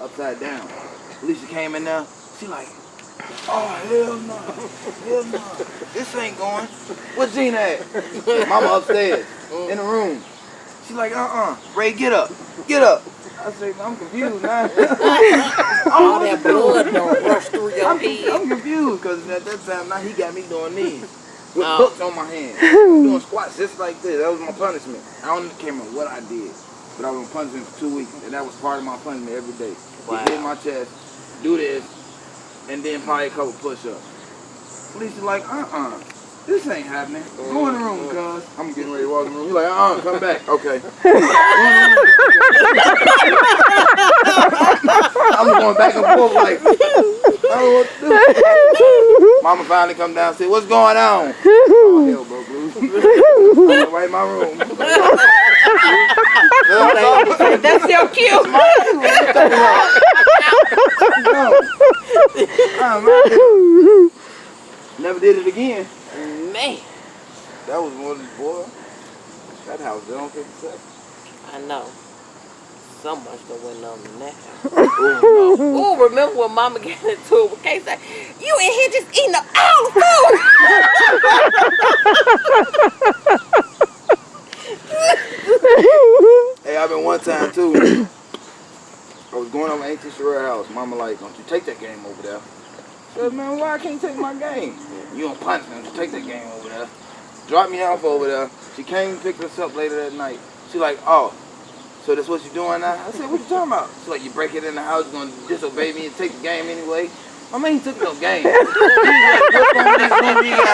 Upside down. Alicia came in there. She like, oh hell no, hell no, this ain't going. Where's Gina at? Mama upstairs in the room. She like, uh uh, Ray, get up, get up. I said, I'm confused now. All that blood don't rush through your I'm, head. I'm confused because at that time now he got me doing these with Oh. books on my hand, doing squats just like this. That was my punishment. I don't can't remember what I did, but I was on punishment for two weeks, and that was part of my punishment every day. Wow. Get in my chest, do this, and then probably a couple push-ups. Police like, uh-uh. This ain't happening. Go in the room, cuz. I'm getting ready to walk in the room. He's like, uh-uh, come back. Okay. I'm going back and forth like, I don't know what to do. Mama finally come down and said, what's going on? Oh, hell, bro, Bruce. I'm my room. That's your cue. no. I'm. Never did it again. Man, That was one of the boy. That house, they don't 57. I know. So much that went on in that house. Oh, no. Oh, remember when Mama got into it with Kay said, You in here just eating up all the food. Hey, I've been one time too. I was going over to Auntie Sherrod house. Mama like, don't you take that game over there. Man, why I can't take my game? You don't punch me, don't take that game over there. Drop me off over there. She came and picked us up later that night. She like, oh, so that's what you doing now? I said, what you talking about? She like, you break it in the house, you gonna disobey me and take the game anyway? I mean, he took no game. He was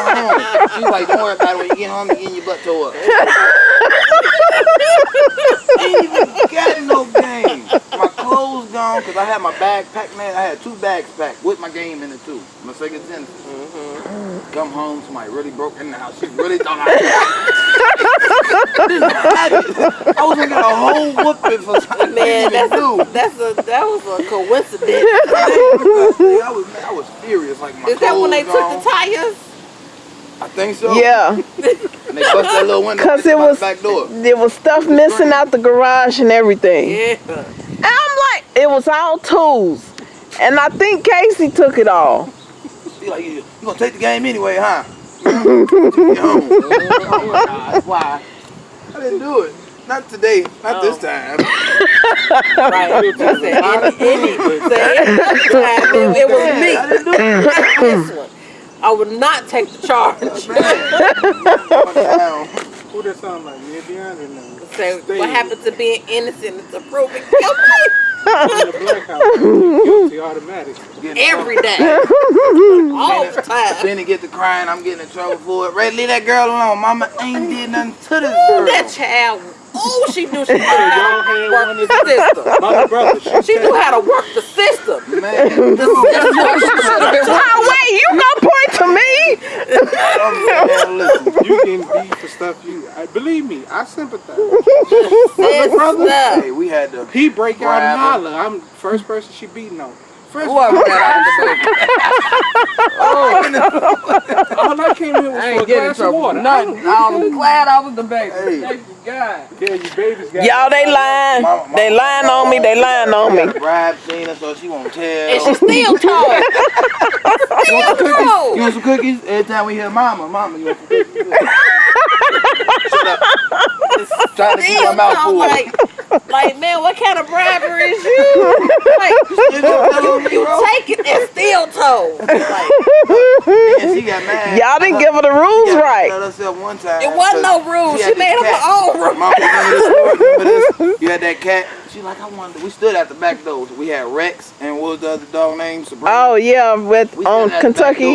like? She's like, don't worry about it. When you get home, you getting your butt tore up. ain't even got no game. My clothes gone because I had my bag packed, man. I had two bags packed with my game in it too. My Sega Genesis. Mm-hmm. Come home, somebody really broke in the house. She really thought I didn't have it. I was gonna get a whole whooping for something Man, I didn't that's a, that's a, that was a coincidence. I was, man, I was furious. Like my Is that when they clothes took the tires? I think so. Yeah, And they bust that little window. 'Cause it by the was- back door. there was stuff missing out the garage and everything. Yeah. And I'm like, it was all tools. And I think Casey took it all. She like, you, you gonna take the game anyway, huh? Took me home. Oh my God. Why? I didn't do it. Not today. Not this Oh. time. Right. You said any, any, say any time it, it was me. I didn't do it. Not this one. I would not take the charge. Oh, Who that sound like? Me and DeAndre now. Say what happened to being innocent is to proving guilty In the black house. Guilty automatic. Every day, all the time. Then he get to crying, I'm getting in trouble for it. Ray, leave that girl alone. Mama ain't did nothing to this girl. that child. Oh, she knew she knew y'all how had to work the system. My brother, she She knew how to work the system. Man, The system she should have been working. Oh, wait, you gonna point to me? man, listen. you getting beat for stuff you. I believe me, I sympathize. System. Hey, we had to. He break out Grab and holler. I'm the first person she beating on. First, Whoever got out the baby. all I came here was I for a ain't getting in glass of water. nothing. I'm glad I was the baby. Hey. Thank you, God. Yeah, you babies got Y'all, they lying. Mama- They lying on me. They lying on me. Bribe Cena so she won't tell. And she still told. you, want some still cookies? told. you want some cookies? Every time we hear mama, mama, you want some cookies? Shut up. Trying to keep my mouth told. full. Like, like, man, what kind of bribery is you? Like, You gonna tell me, you bro? take it and still told. Like, And she got mad. Y'all didn't give her the rules Yeah, right. One time. it wasn't no rules. She She made this up her own rules. Mama, remember this story? Remember this? You had that cat. She like, I wanted. We stood at the back door. We had Rex and what was the other dog name? Sabrina. Oh yeah, with on stood at Kentucky.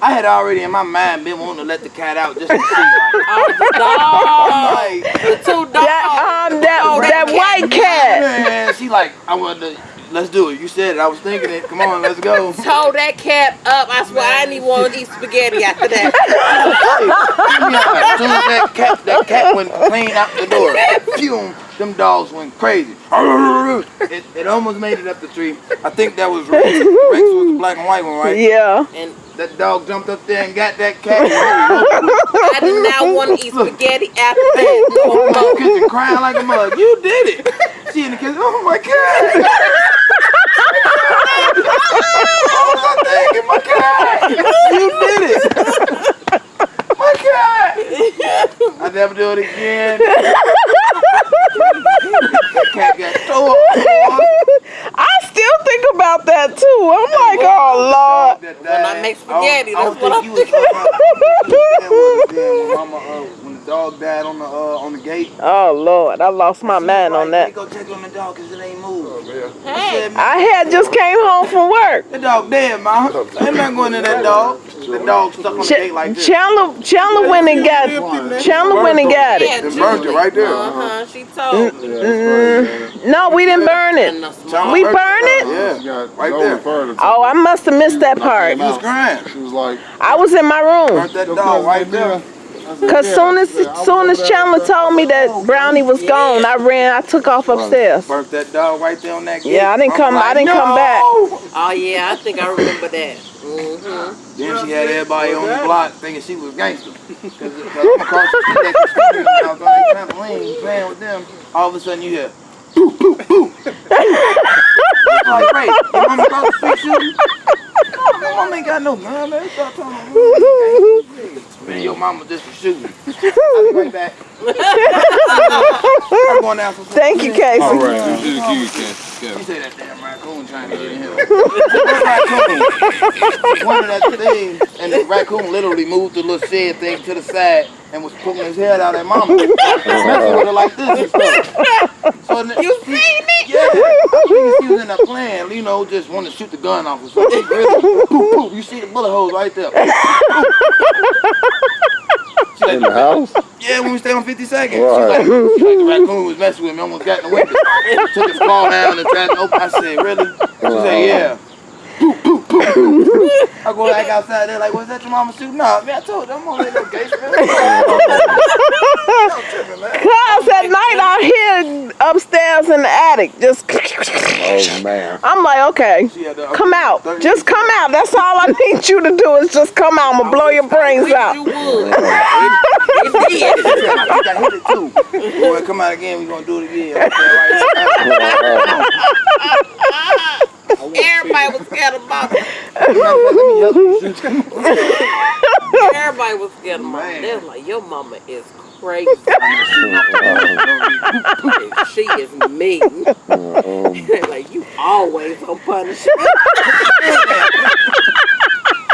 Door. I had already in my mind been wanting to let the cat out just to see. Like, Oh, the dog. like The two dogs. That um that Oh, that that white cat. man, she like, I want to, let's do it. You said it. I was thinking it. Come on, let's go. Told that cat up. I swear I didn't even want to eat spaghetti after that. As soon as that cat, that cat went clean out the door, Fume. them dogs went crazy. It, it almost made it up the tree. I think that was Rex. Rex was the black and white one, right? Yeah. And That dog jumped up there and got that cat. I did not want to eat spaghetti after that. No in the more. kitchen crying like a mug. You did it. She in the kitchen. Oh my god. oh my god. You did it. My god. I never do it again. that cat got so hard. I still think about that too. I'm like, oh Lord. When I make spaghetti, I don't, that's what I don't think you was talking about. When Mama, when the dog died on the uh, on the gate. Oh Lord, I lost my mind on They that. go check on the dog because it ain't moved. Hey, Said, I had just came home from work. The dog dead, man. I'm not going to that dog. The dog stuck on the gate like this. Chandler, Chandler went and got, Chandler went and got it. yeah, It burned it right there. Uh huh. She told me. Mm, no, we didn't burn it. the We burned it. Yeah, right there. Oh, I must have missed that part. He was crying. She was like, I was in my room. Burnt that dog right there. Cause soon as soon as Chandler told me that Brownie was gone, I ran. I took off upstairs. Burnt that dog right there on that gate. Yeah, I didn't I'm come- I didn't come back. Oh yeah, I think I remember that. Mm-hmm. Then she had everybody on the block thinking she was gangster. Cause, cause I'm across the street the street, I was on that trampoline playing with them. All of a sudden you hear, boo, boo, boo. like, Ray, your mama across the street shooting? No, my mama ain't got no gun, man. Stop telling me. Man, your mama just was shooting. I'll be right back. I'm going down some Thank you, Casey. all right, this is the key, Ken. She Kevin. said that damn raccoon trying to get in here. raccoon. One of that thing, and the raccoon literally moved the little shed thing to the side and was poking his head out at mama. Messing with her like this and stuff. So You seen it? yeah, I think she was in there playing, you know, just wanted to shoot the gun off or something. Really, poof, poof, you see the bullet holes right there. She like, In the house? yeah, when we stayed on 52nd. She Right. like, she like, the raccoon was messing with me, almost got in the window. Took his claw down and tried to open. I said, really? She said, yeah. I go back outside there like, was that your mama shooting? Nah, man, I told you, I'm on that little gangster. Cause at night I hear upstairs in the attic just. Oh, man. I'm like, okay, She had the- come out, just come out. That's all I need you to do is just come out. I'm gonna blow your brains You out. would. It did. I think I hit it too. Boy, come out again, we gonna do it again. Okay, right. Everybody was scared of mama. Let me help. Everybody was scared of mama. They was like, your mama is crazy. she is mean. They like, you always on punishment.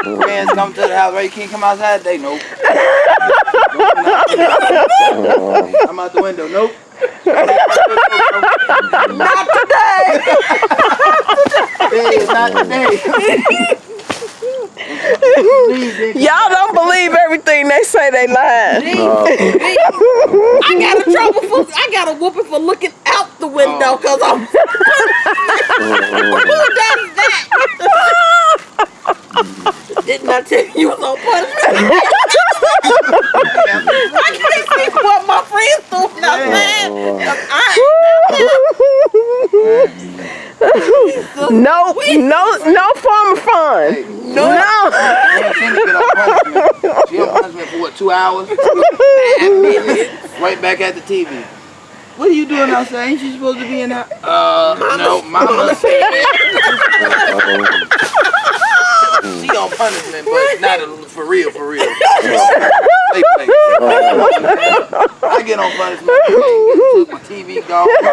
Friends come to the house, right? You can't come outside today, nope. I'm out the window, nope. Not today. Hey, not today. Y'all don't believe everything they say they lying. I got a trouble for I got a whooping for looking out the window oh. because I'm oh. who does that? Didn't I tell you you was on punishment? I can't see what my friends do. Not saying. 'cause I, No, no, no form of fun. Hey, No. Man, she didn't get on punishment. She on punishment for what, two hours? right back at the TV. What are you doing outside? Ain't you supposed to be in there? Uh, no, mama said. she on punishment, but not a, for real, for real. Play, play. I get on punishment. Hey, my TV gone. My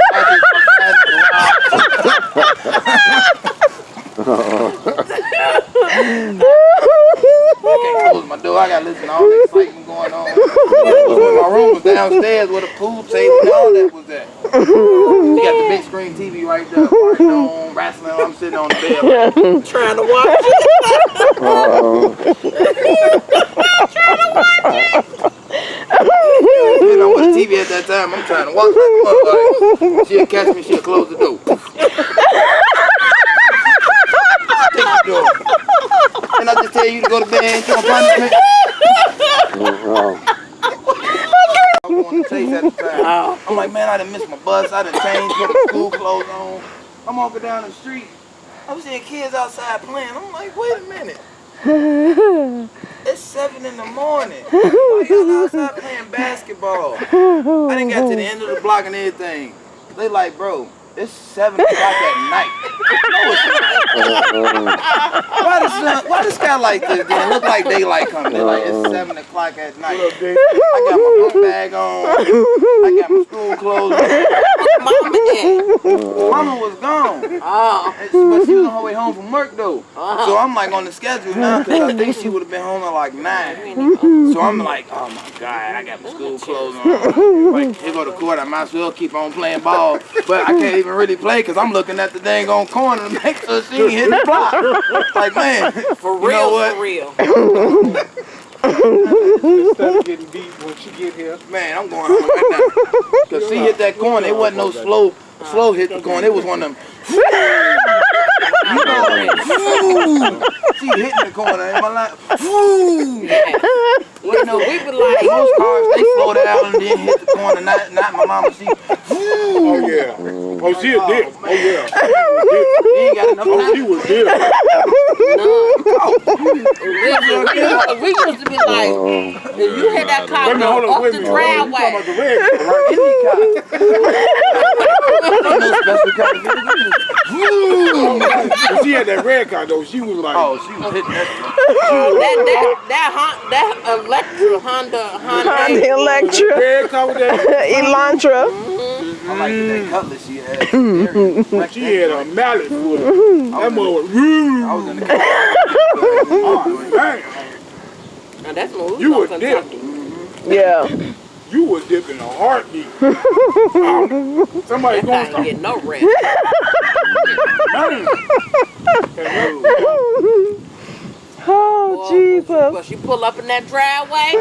can't close my door. I gotta listen to all the excitement going on. my room was downstairs where the pool table and all that was at. She got the big screen TV right there, partying on, wrestling. I'm sitting on the bed. Like, trying to watch it. you know, with the TV at that time. I'm trying to walk like a motherfucker. She'll catch me, she'll close the door. Door. And I just tell you to go to bed, you don't punishment. I uh-huh. want to taste at the time. I'm like, man, I done missed my bus. I done changed, put my school clothes on. I'm walking down the street. I'm seeing kids outside playing. I'm like, wait a minute. It's seven in the morning. Why y'all outside playing basketball? I didn't get to the end of the block and everything. They like, bro, it's seven o'clock at night. No, it's not. Why uh, the sun, why the sky like this? Then look like daylight coming. They're like it's seven o'clock at night. I got my book bag on. I got my school clothes. on. Mama. Mama was gone. Oh. And she- But she was on her way home from work though. Oh. So I'm like on the schedule now because I think she would have been home at like nine. So I'm like, oh my God, I got my school clothes on. Like, here go to court. I might as well keep on playing ball. But I can't even really play because I'm looking at the dang on corner to make sure she ain't hit the block. Like, man, For you real, know what? for real. Instead of getting beat when she get here. Man, I'm going home right now. Because she hit that corner. It wasn't no slow, slow hit the corner. It was one of them. You know, she hitting the corner. And my line, You know, we were like, most cars they slow down and then hit the corner. Not, not my mama. She, Oh yeah. Oh, she a dick. Oh, oh yeah. she ain't got enough Oh, she was dick. listen, we, used- we used to be like, oh, if you hit that car Wait a minute, hold go up the minute. hold. You talking driveway. about the red car, right? Any car. No special kind of vehicle. But she had that red car though. She was like, Oh, she was hitting that. Oh, that that that Hon- that Electra Honda Honda Honda. Electra, red car with that. Elantra. Mm-hmm. I like that cutlass she had. Mm-hmm. She had a mallet for it. Mm-hmm. That mother was. I was in the car. Oh, dang. Now that's when You was a on dick. Yeah. You was dipping a heartbeat. Somebody That going thing to get no rest. Oh, Jesus. But she pull up in that driveway.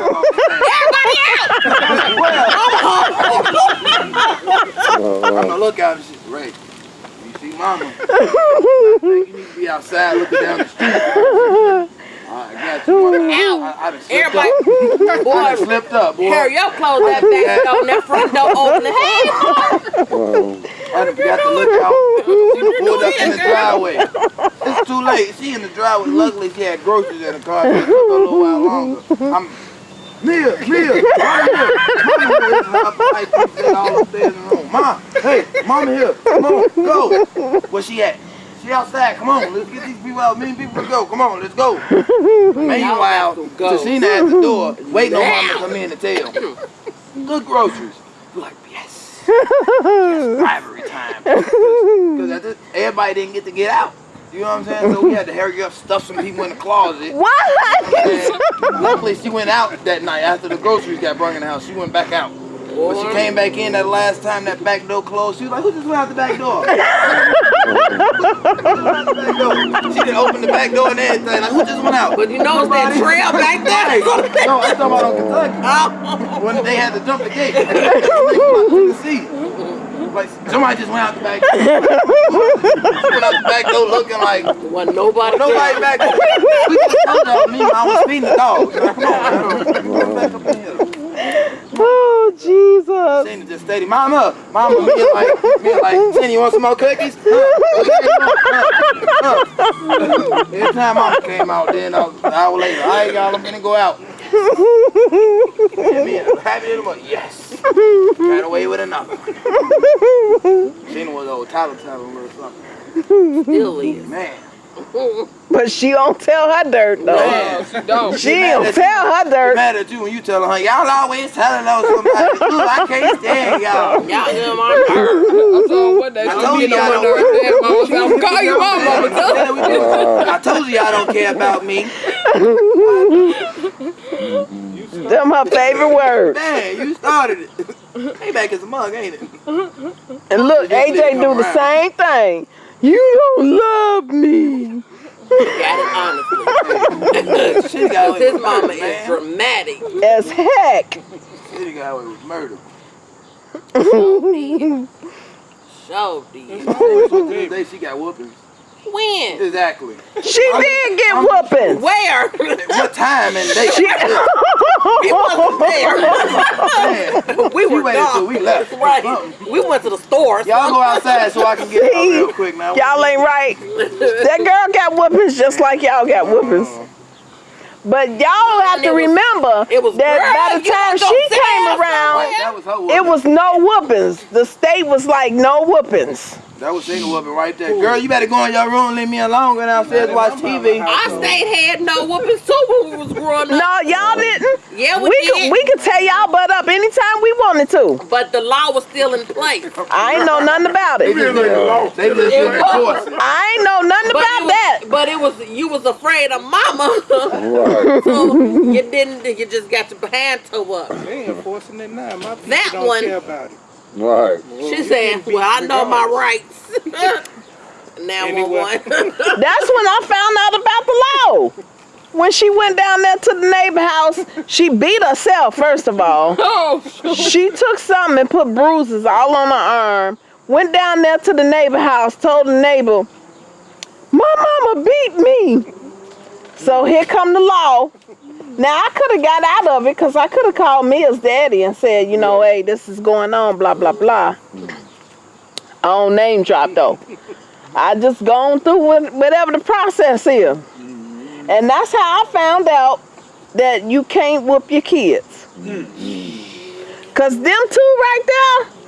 I'm gonna look out and she's Ray. You see mama. I think you need to be outside looking down the street. I got you. I, I, I done slipped Everybody, up. I boy, slipped up, boy. Harry, yo, close that back door and that front door open. Hey, I done forgot to look out. She pulled up in the driveway. It's too late. She in the driveway. Luckily, she had groceries in the car. It took a little while longer. I'm Mia, Mia, Mama here. Mama here. This is how I keep saying all upstairs in the room. Ma, hey, Mama here. Come on, go. Where she at? She outside. Come on, let's get these people out. Me and people to go. Come on, let's go. Meanwhile. Tashina at the door, waiting on Mama to come in and tell. Good groceries. We're like, yes. yes rivalry time. Because everybody didn't get to get out. You know what I'm saying? So we had to hurry up, stuff some people in the closet. What? And luckily, she went out that night after the groceries got brought in the house. She went back out. When she came back in that last time that back door closed, she was like, who just went out the back door? Who just went out the back door? She didn't open the back door and everything. Like, who just went out? but you know it's that trail back Right. there. No, I'm talking about on Kentucky. Oh, When they had to jump the gate. Tennessee. Like, somebody just went out the back door. She went out the back door looking like, wasn't nobody. Nobody back there. We just told y'all me I was feeding the dogs. Like, come on, man. Come back up in here. Jesus. Shane just steady. Mama, mama, me like, me like, Jenny, you want some more cookies? Huh? Huh? Huh? Every time mama came out, then uh, an hour later, all right, y'all, I'm gonna go out. And me happy little boy, yes. Got away with another. Shane was old Tyler Tyler little something. Still is. Man, But she don't tell her dirt, though. man. She don't. She don't tell her dirt. mad at you when you tell her, y'all always telling on somebody. Look, I can't stand y'all. Y'all get my nerve. I told what that I told be you no I one don't- there. Mama said, I'm call your mom, mama. Tell Yeah, we did. I told you y'all don't care about me. Them her favorite words. Man, you started it. Payback is a mug, ain't it? And look, Just let it AJ come do the same thing. You don't love me. Got it honestly. She got His mama murder, is man. dramatic. As heck. She got away with murder. Show did. To this day, she got whoopings. When? Exactly. She did get whoopings. Where? What time and day? we wasn't there. We she were waited gone. we left. Right. We went to the store. Y'all go outside so I can get out real quick now. Y'all ain't right. That girl got whoopings just like y'all got whoopings. Uh-huh. But y'all have to it was- remember it was that girl, by the time she came around, Right, that was it was no whoopings. The state was like no whoopings. That was single whooping right there. Girl, you better go in your room and leave me alone. Go downstairs and watch TV. I state had no whoopings too when we was growing up. No, y'all didn't. Yeah, we, We did. could we could tear y'all butt up anytime we wanted to. but the law was still in place. I ain't know nothing about They it. just, ain't lost. they just didn't enforce it. I ain't know nothing But about was, that. But it was you was afraid of mama, Right. so you didn't. You just got your hand toe up. They enforcing it now. My people That don't one- care about it. Right. She said, "Well, I know my rights." now Anyway. one. That's when I found out about the law. When she went down there to the neighbor house, she beat herself, first of all. Oh, She took something and put bruises all on her arm. Went down there to the neighbor house, told the neighbor, My mama beat me. So here come the law. Now I could have got out of it because I could have called Mia's daddy and said, you know, hey, this is going on, blah, blah, blah. Mm. I don't name drop though. I just gone through whatever the process is. Mm-hmm. And that's how I found out that you can't whoop your kids. Mm-hmm. Cause them two right there,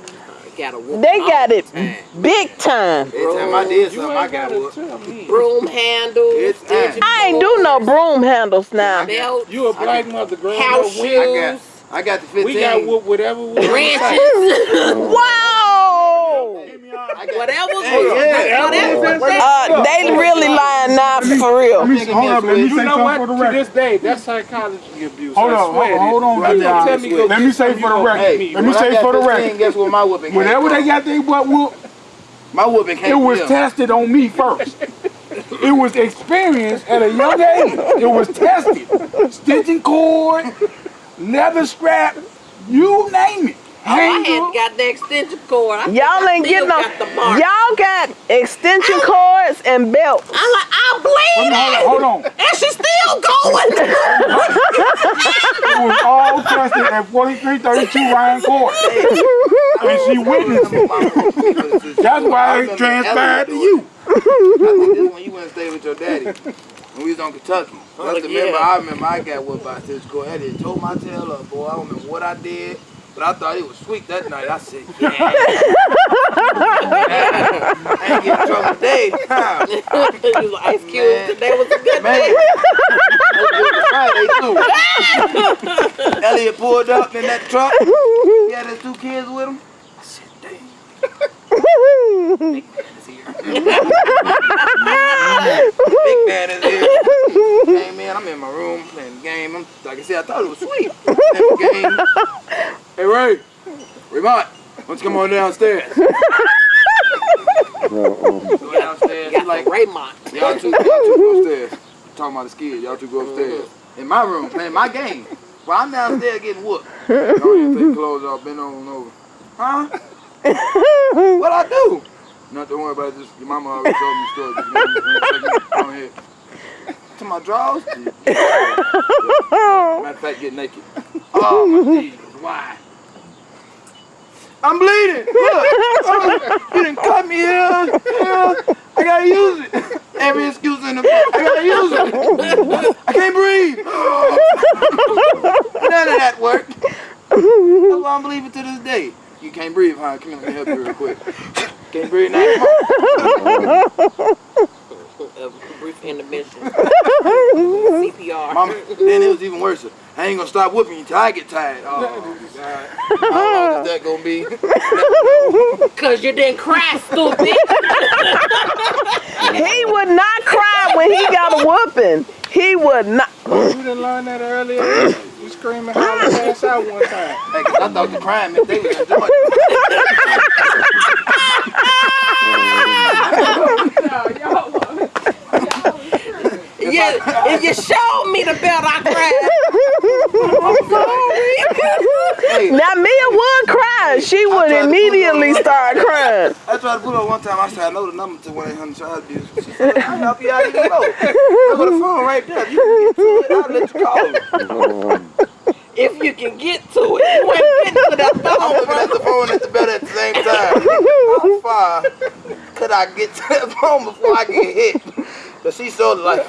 got a whoop they got it time. big time. Every time I did something, I got gotta whooped. broom handles, It's time. digit I ain't do no broom handles now. belts, You a black mother growing house up. We, I got, shoes, I got the 15. we got whoop whatever we want. wrenches, Wow! I got, whatever. Hey, yeah. whatever. Uh, they really lying now for real. Let me, hold up, let me say something for the To record. this day, that's psychology abuse. Hold on, swear hold- hold on, You me Let me say for the gonna record. beat Hey, me. Let me say for the 15, record. Guess what my whooping came Whenever they got their butt whooped, My whooping came it was from tested on me first. It was experienced at a young age. It was tested. Stitching cord, leather strap, you name it. Oh, I Hanger. had got the extension cord. Y'all ain't getting no. got the mark. Y'all got extension cords and belts. I'm like, I'm Hold bleeding, on, hold on. and she's still going. It was all tested at 4332 Ryan Court. And she witnessed it. That's why it transpired to you. I think this when you went and stayed with your daddy. When we was on Kentucky. That's the yeah. remember, I remember I got whooped by Stitch Core. I did told my tail up, boy. I don't remember what I did. But I thought it was sweet that night. I said, yeah. I ain't getting in trouble today. You was Ice Cube. Man. Today was a good Man. day. That was Friday too. Elliot pulled up in that truck. He had his two kids with him. I. Big man is here. Big man is here. Came in, I'm in my room playing the game. I'm, like I said, I thought it was sweet. Game. Hey Ray, Raymond, why don't you come on downstairs? Um, go downstairs. He's like, the Raymond. Y'all two, y'all two go upstairs. Talking about the skids. Y'all two go upstairs. Mm-hmm. In my room, playing my game. While I'm downstairs getting whooped. Y'all need take clothes off, bend over and over. Huh? What I do? Not to worry about it. Just, your mama already told me the story. Just give me. Come here. To my drawers? Matter of fact, get naked. Oh, my Jesus. Why? I'm bleeding. Look. Oh, you didn't cut me here. here. I gotta use it. Every excuse in the book. I gotta use it. I can't breathe. None of that worked. That's why don't believe it to this day. You can't breathe, huh? Come here, let me help you real quick. Can't breathe now. Come. A brief intermission. CPR. Mama, then it was even worse. I ain't gonna stop whooping you till I get tired. Oh, God. How long is that gonna be? Cause you didn't cry, stupid. He would not cry when he got a whooping. He would not. You didn't learn that earlier. You screaming, holler, pass out one time. Hey, 'cause I thought the crime meant they was enjoying it. yeah, if you showed me the belt, I cried. Hey, Now Mia would cry. She would started crying. I tried to pull up one time. I said, I know the number to 1 800 child abuse. She said, I'll help you out even though. I got the phone right there. You can get to it, I'll let you call me. If you can get to it, you ain't getting to that I'm phone, looking bro. at the phone at the bed at the same time. How far could I get to that phone before I get hit? But she so like,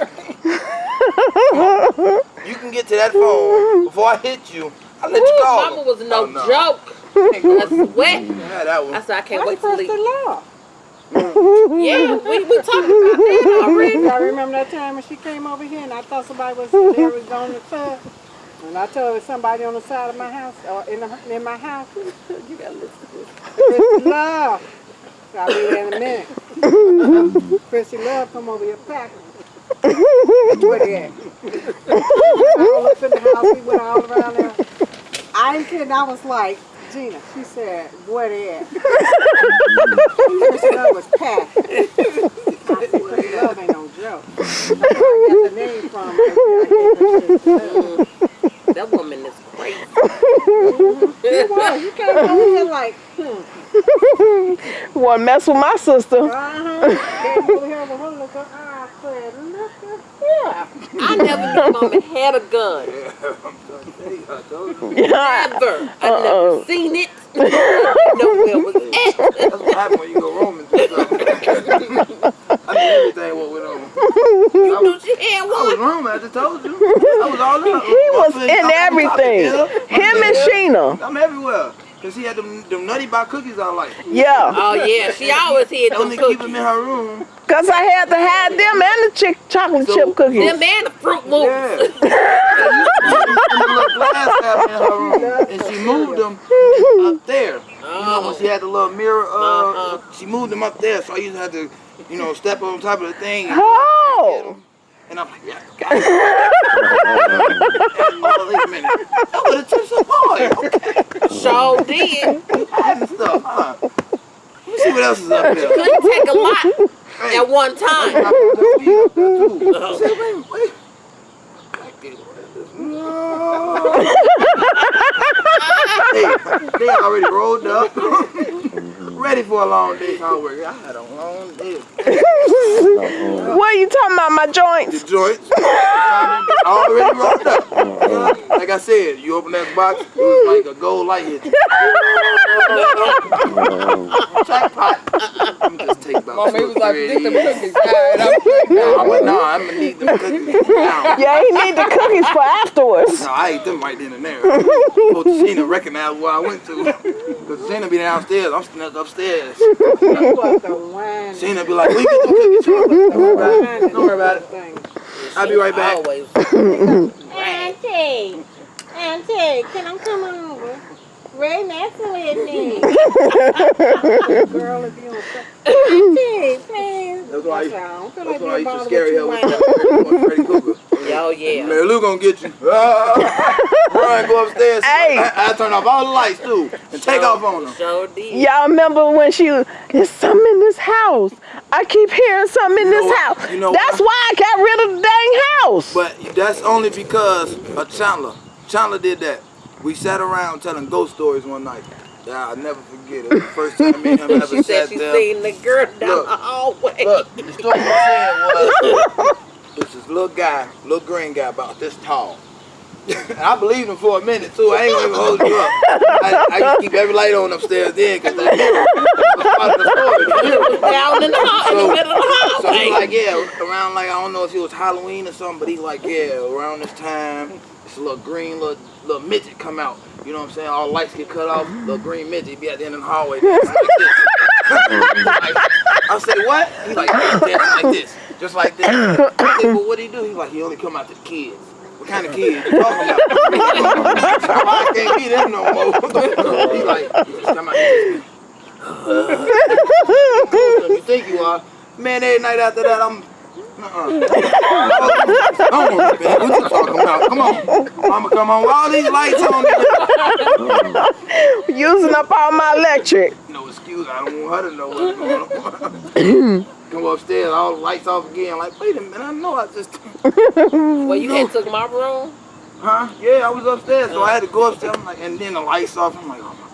you can get to that phone before I hit you. I'll let you Ooh, call. Mama was no, Oh, no. joke. I swear. Yeah, that one. I said I can't wait to leave. the law. Yeah, we, we talked about that already. Y'all remember that time when she came over here and I thought somebody was there was on the tub? And I told somebody on the side of my house or in, the, in my house. You gotta listen to this. Christie Love. I'll be there in a minute. Christie Love come over here packing. Where they at? all up in the house. We went all around there. I ain't kidding. I was like, Gina, she said, where they at? Christie Love was packed. I said, Christie Love ain't no joke. I got the name from. right. I gave her. That woman is crazy. You was. You came over here like, hmm. One mess with my sister. Uh-huh. Came over here with her look up. I said, look at here. I never knew mama had a gun. I told you. Yeah. Ever. I Uh-oh. never seen it. I didn't know where it was. That's what happened when you go roaming through something. I knew everything what went on. You knew she had I was roaming, I just told you. I was all up. He was in everything. Him and Sheena. I'm everywhere. Cause she had them, them nutty bar cookies I like. Yeah. Oh yeah, she always had them Only keep them in her room. Cause I had to hide them and the chick chocolate So, chip cookies. Them and the fruit loops. Yeah. and the little glass in her room. And she moved them up there. You know, when she had the little mirror, uh, Uh-huh. she moved them up there. So I used to have to, you know, step on top of the thing. And, Oh. And I'm like, yeah, got it. And, oh, wait a minute. That would have took some boy. Okay. Sure did. Hiding stuff, huh? Let me see what else is up there. Couldn't take a lot Hey. at one time. I put the weed up there, too. Uh-huh. I said, wait, wait. No. hey, they already rolled up. Ready for a long day's hard work. I had a long day. What are you talking about? My joints? The joints? joints already rolled up. Uh-huh. Like I said, you open that box, it was like a gold light hit. you. Jackpot. I'm just take about Mama, he two was like, get of cookies. All right, I'm good now. I went, no, I'm gonna need them cookies now. Yeah, he need the cookies for afterwards. No, I ate them right then and there. Before Sheena recognized where I went to. Because Sheena be downstairs, I'm still upstairs. You was. Sheena be like, we get them cookies. Don't worry about it. Don't worry about it. I'll be right back. Always. Auntie, Auntie, can I come over? Ray messing with me. Girl, if you don't say, Auntie, please. That's why, I said, I that's like why I used to scare her you with right Freddy Krueger. Oh yeah. Mary Lou gonna get you. Run, go upstairs. Hey. I, I turn off all the lights too and take off on them. Sure did. Y'all remember when she was, there's something in this house. I keep hearing something in You this house. You know That's why? why I got rid of the dang house. But that's only because of Chandler. Chandler did that. We sat around telling ghost stories one night. Yeah, I'll never forget it. The first time me and him ever She said sat she there. seen the girl down Look. the hallway. Look, the story said was this is little guy, little green guy about this tall. and I believed him for a minute too. I ain't gonna even hold you up. I, I keep every light on upstairs then because that mirror was part of the story. The mirror was down in the hall, in the So- middle of the So he like, yeah, around like I don't know if it was Halloween or something, but he's like, yeah, around this time, little green little little midget come out. You know what I'm saying? All lights get cut off, little green midget be at the end of the hallway like. Like, I say, what? He's like, dancing like this, just like this. I said, well, what he do? He's like, he only come out to the kids. What kind of kids you talking about? I can't be them no more. He's like, he just come out just you think you are. Man, every night after that, I'm. Uh-uh. Come on, man. What you talking about? Come on. Mama, come on. All these lights on me. Using up all my electric. No excuse. I don't want her to know what's going on. Come upstairs, all the lights off again. Like, wait a minute. I know I just. Well, you had took my room. Huh? Yeah, I was upstairs, so I had to go upstairs. I'm like, and then the lights off. I'm like, oh my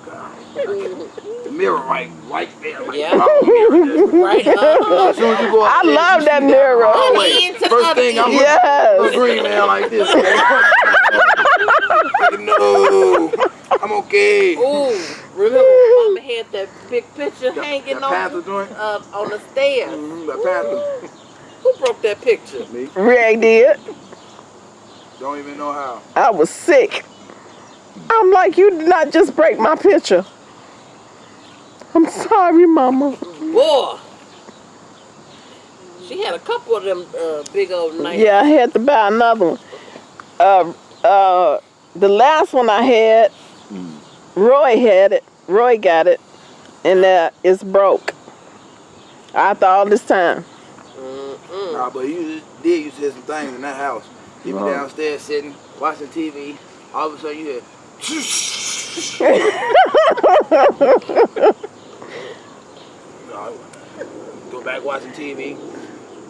The mirror right, right there. Like, Yeah. oh, mirror there. Right. As soon as you go I upstairs, love that mirror. hallway. Into the First thing I'm end. Yes. looking green man like this. Like, no, I'm okay. Ooh, remember Mama had that big picture That, hanging that on Panther joint. uh, on the stairs. Mm-hmm, that Panther. Who broke that picture? Me. Ray did. Don't even know how. I was sick. I'm like, you did not just break my picture. I'm sorry, Mama. Boy. She had a couple of them uh, big old knives. Yeah, I had to buy another one. Uh, uh, the last one I had, Roy had it. Roy got it, and uh, it's broke. After all this time. Mm-mm. Nah, but you did used to hear some things in that house. You be Right. downstairs sitting, watching TV. All of a sudden you hear. No, Go back watching TV.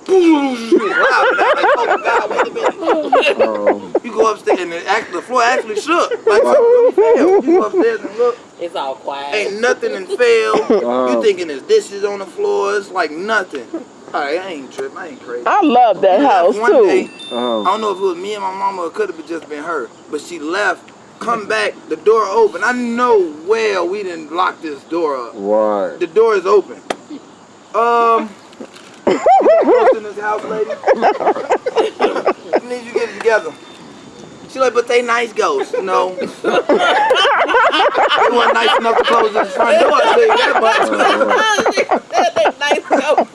It's loud, and I'm like, oh my God, wait a minute. Um, You go upstairs and the, act, the floor actually shook. Like something really fell. You go upstairs and look, It's all quiet. ain't nothing and fell. Uh-huh. You thinking there's dishes on the floor. It's like nothing. All right, I ain't tripping. I ain't crazy. I love that house One too. day, I um, don't know if it was me and my mama or it could have just been her, but she left, come back, the door open. I know well we didn't lock this door up. right. The door is open. Um, you in this house, lady? I need you to get it together. She like, but they nice ghosts. No. they wasn't nice enough to close this front door. I tell you that much. They nice go.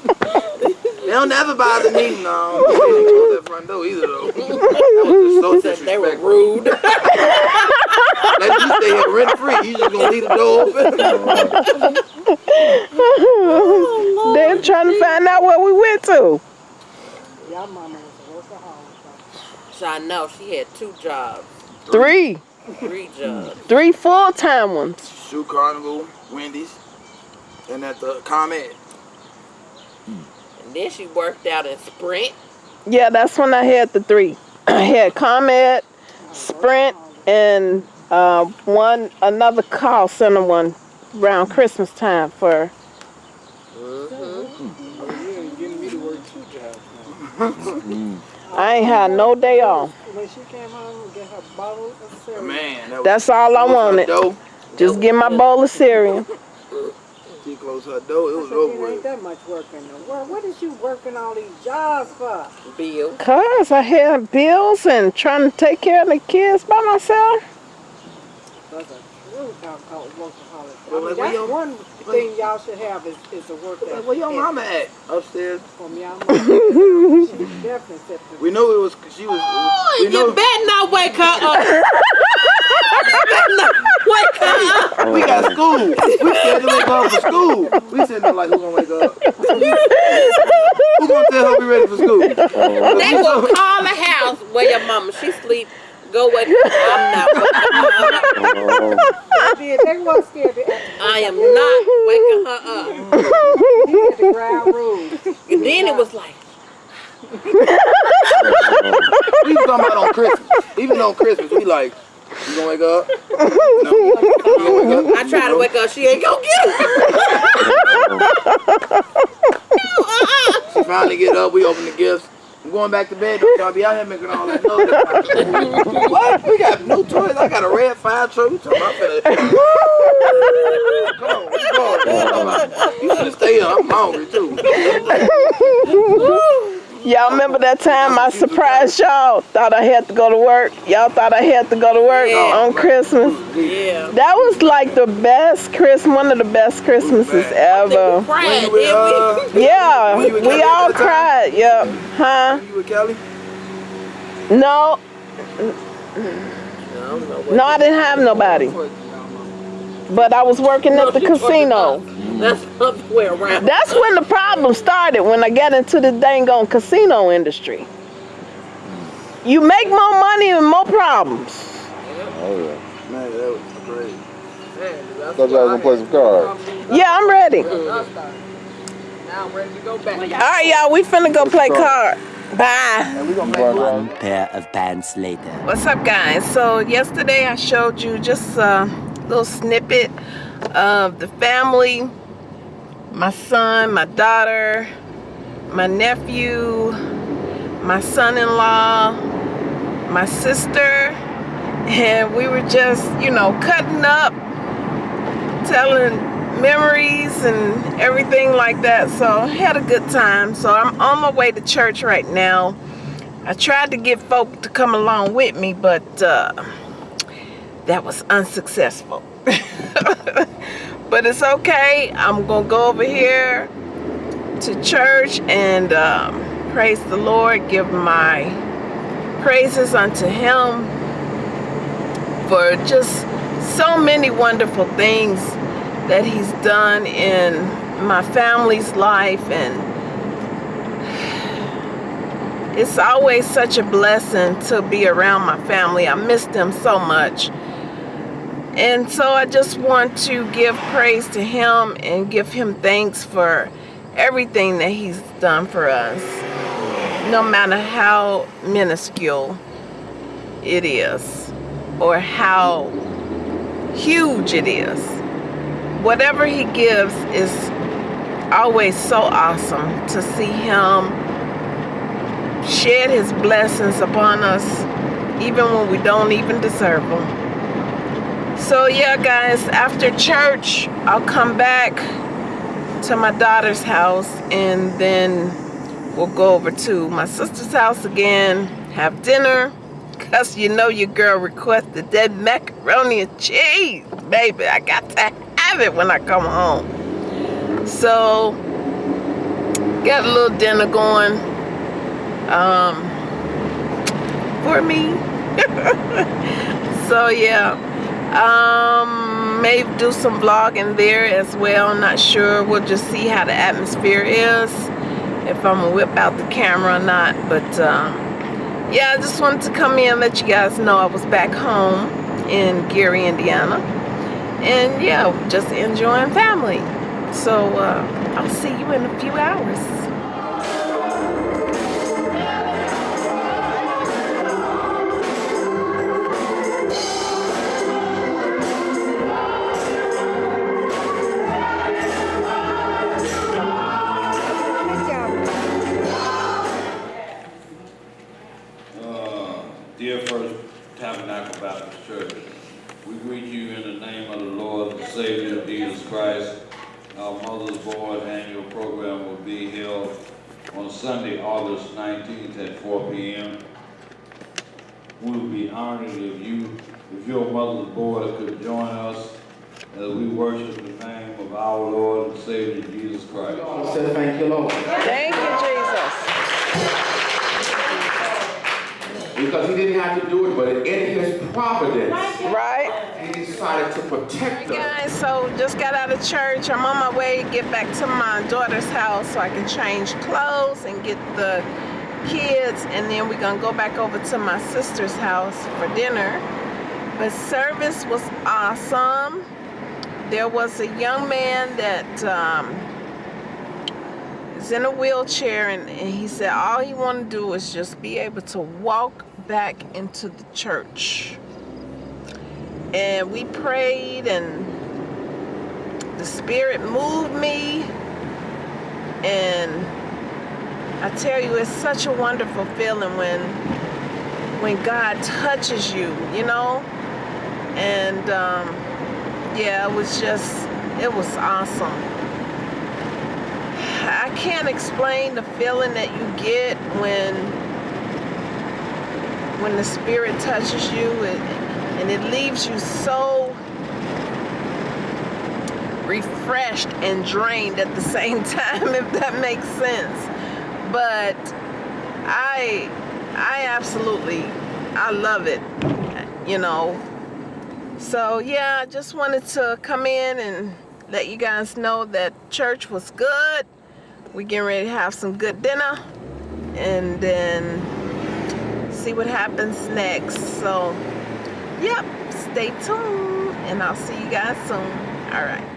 They don't never bother me. No. They didn't close that front door either, though. That was just so they were disrespectful. rude. Let you stay here rent free. You just gonna leave the door open? They're trying to find out where we went to. Y'all mama was a workaholic. So I know she had two jobs, Three, three jobs. three full time ones. Shoe Carnival, Wendy's, and at the Comet. And then she worked out in Sprint. Yeah, that's when I had the three. I had Comet, Sprint, and uh, one another call center one around Christmas time for. You ain't getting me to work two jobs now. I ain't had no day off. When she came home and get her bottle of cereal. Man, that was That's all I wanted. Door. Just get my bowl of cereal. She closed her door. It was over it ain't that much work in the world. What is you working all these jobs for? Bill. Cause I had bills and trying to take care of the kids by myself. That's a true alcohol workaholic. Well, I mean, like, that's your- one thing y'all should have is, is a work Like, where your mama at? Upstairs. From y'all mama. she definitely said We knew it was. She was. Oh, we you knew. better not wake her up. you better not wake up. We got school. We said to wake up for school. We said to like, who gonna wake up? who gonna tell her we ready for school? They will call the house where your mama, she sleep. Go wake her up. I'm not waking her up. Did. They was scared to ask I am not waking her up. He had the ground rules. And then it was like, We was talking about on Christmas. Even on Christmas, we like, you gonna wake up? No. Wake up? I try to wake up, she ain't gonna get her. She finally get up. We open the gifts. I'm going back to bed. Don't y'all be out here making all that noise. what? We got new toys. I got a red fire truck. We talking about finna- Come on, we going. You should stay here. I'm hungry too. Y'all remember that time I surprised y'all? Thought I had to go to work. Y'all thought I had to go to work Yeah. on Christmas. Yeah. That was like the best Christmas, one of the best Christmases ever. Cried, When you didn't with, uh, Yeah, When we all at time? cried. Yep. Huh? you with Kelly? No, we? I don't know what. no, I didn't have nobody. But I was working at the she talking casino. About- That's the way around. That's when the problem started, when I got into the dang on casino industry. You make more money and more problems. oh yeah. Man, that was great. Thought y'all was gonna play some cards. Yeah, I'm ready. All Now I'm ready to go back. right, y'all, we finna go play cards. Bye. And we gonna make Right, One pair of pants later. What's up, guys? So yesterday I showed you just a little snippet of the family. My son, my daughter, my nephew, my son-in-law, my sister, and we were just, you know, cutting up, telling memories and everything like that. So had a good time. So I'm on my way to church right now. I tried to get folk to come along with me, but uh, that was unsuccessful. but it's okay. I'm gonna go over here to church and um, praise the Lord, give my praises unto him for just so many wonderful things that he's done in my family's life and it's always such a blessing to be around my family. I miss them so much. And so I just want to give praise to him and give him thanks for everything that he's done for us. No matter how minuscule it is or how huge it is. Whatever he gives is always so awesome to see him shed his blessings upon us even when we don't even deserve them. So yeah guys, after church, I'll come back to my daughter's house and then we'll go over to my sister's house again, have dinner, because you know your girl requested that macaroni and cheese. Baby, I got to have it when I come home. So, got a little dinner going um, for me. so yeah, um, maybe do some vlogging there as well. Not sure. We'll just see how the atmosphere is. If I'm gonna whip out the camera or not. But um, yeah, I just wanted to come in and let you guys know I was back home in Gary, Indiana. And yeah, just enjoying family. So uh, I'll see you in a few hours. Savior Jesus Christ. Our Mother's Board annual program will be held on Sunday, August 19th at 4 p.m. We will be honored if you, if your Mother's Board could join us as we worship the name of our Lord and Savior Jesus Christ. Say thank you, Lord. Thank you, Jesus. Because he didn't have to do it, but in his providence, Right? Decided to protect Hey us. guys, so just got out of church. I'm on my way to get back to my daughter's house so I can change clothes and get the kids and then we're gonna go back over to my sister's house for dinner. But service was awesome. There was a young man that um, is in a wheelchair and, and he said all he wanted to do was just be able to walk back into the church and we prayed and the spirit moved me. And I tell you it's such a wonderful feeling when when God touches you you know? And um, yeah it was just it was awesome. I can't explain the feeling that you get when when the spirit touches you. And, and it leaves you so refreshed and drained at the same time if that makes sense. But I I absolutely I love it you know. So yeah I just wanted to come in and let you guys know that church was good. We getting ready to have some good dinner and then see what happens next. So yep stay tuned and I'll see you guys soon. All right